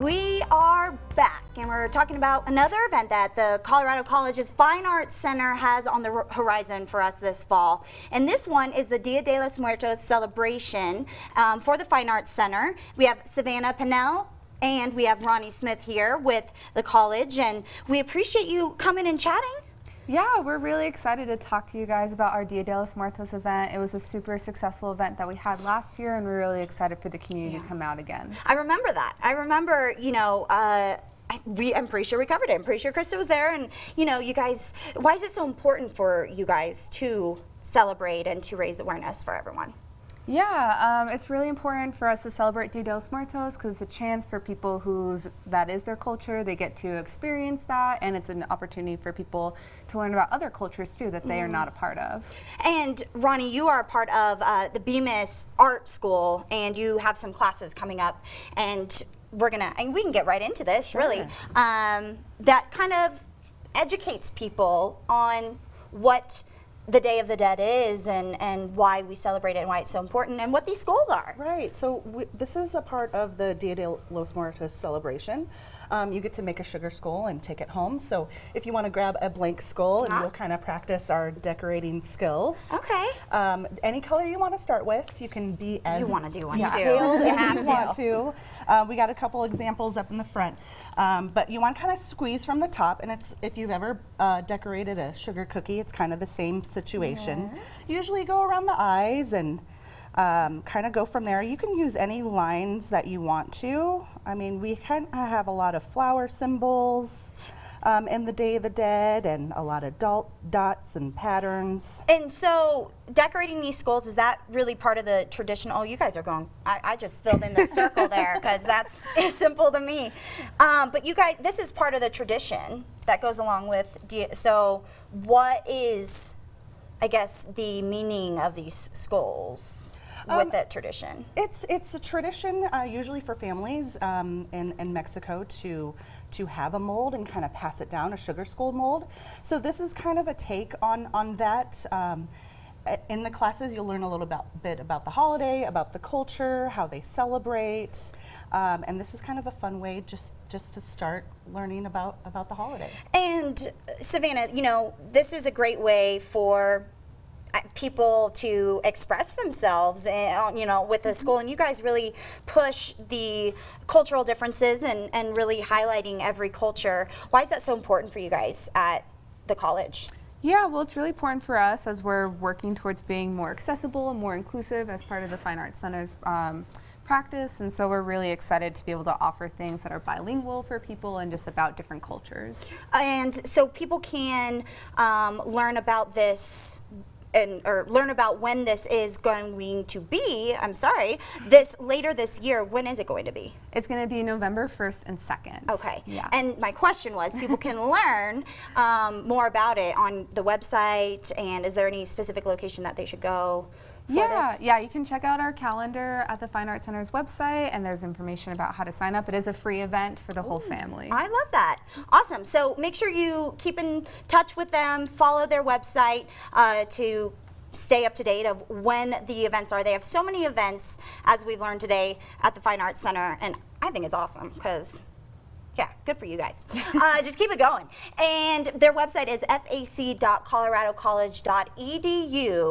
We are back and we're talking about another event that the Colorado College's Fine Arts Center has on the horizon for us this fall. And this one is the Dia de los Muertos celebration um, for the Fine Arts Center. We have Savannah Pennell and we have Ronnie Smith here with the college and we appreciate you coming and chatting. Yeah, we're really excited to talk to you guys about our Dia de los Muertos event. It was a super successful event that we had last year, and we're really excited for the community yeah. to come out again. I remember that. I remember, you know, uh, I, we, I'm pretty sure we covered it. I'm pretty sure Krista was there, and you know, you guys. Why is it so important for you guys to celebrate and to raise awareness for everyone? Yeah, um, it's really important for us to celebrate Dia de los Muertos because it's a chance for people whose that is their culture. They get to experience that, and it's an opportunity for people to learn about other cultures too that they mm. are not a part of. And Ronnie, you are a part of uh, the Bemis Art School, and you have some classes coming up, and we're gonna and we can get right into this sure. really. Um, that kind of educates people on what the Day of the Dead is and, and why we celebrate it and why it's so important and what these schools are. Right, so we, this is a part of the Dia de los Muertos celebration. Um, you get to make a sugar skull and take it home. So if you want to grab a blank skull and we'll kind of practice our decorating skills. Okay. Um, any color you want to start with, you can be as you want to do one detailed too. as you want to. Uh, we got a couple examples up in the front, um, but you want to kind of squeeze from the top. And it's if you've ever uh, decorated a sugar cookie, it's kind of the same situation. Yes. Usually go around the eyes and um, kind of go from there. You can use any lines that you want to. I mean, we kind of have a lot of flower symbols um, in the Day of the Dead and a lot of dot, dots and patterns. And so decorating these skulls, is that really part of the traditional? Oh, you guys are going, I, I just filled in the circle there because that's simple to me. Um, but you guys, this is part of the tradition that goes along with, so what is, I guess, the meaning of these skulls? with um, that tradition? It's it's a tradition uh, usually for families um, in, in Mexico to to have a mold and kind of pass it down, a sugar skull mold. So this is kind of a take on on that. Um, in the classes, you'll learn a little about, bit about the holiday, about the culture, how they celebrate, um, and this is kind of a fun way just just to start learning about about the holiday. And Savannah, you know, this is a great way for people to express themselves and, eh, you know with the mm-hmm. school and you guys really push the cultural differences and, and really highlighting every culture why is that so important for you guys at the college yeah, well, it's really important for us as we're working towards being more accessible and more inclusive as part of the Fine Arts Center's um, practice. And so we're really excited to be able to offer things that are bilingual for people and just about different cultures. And so people can um, learn about this and or learn about when this is going to be. I'm sorry, this later this year. When is it going to be? It's going to be November 1st and 2nd. Okay. Yeah. And my question was, people can learn um, more about it on the website. And is there any specific location that they should go? Yeah, this? yeah, you can check out our calendar at the Fine Arts Center's website, and there's information about how to sign up. It is a free event for the Ooh, whole family. I love that. Awesome. So make sure you keep in touch with them, follow their website uh, to stay up to date of when the events are. They have so many events, as we've learned today, at the Fine Arts Center, and I think it's awesome because yeah, good for you guys. uh, just keep it going. And their website is fac.coloradocollege.edu.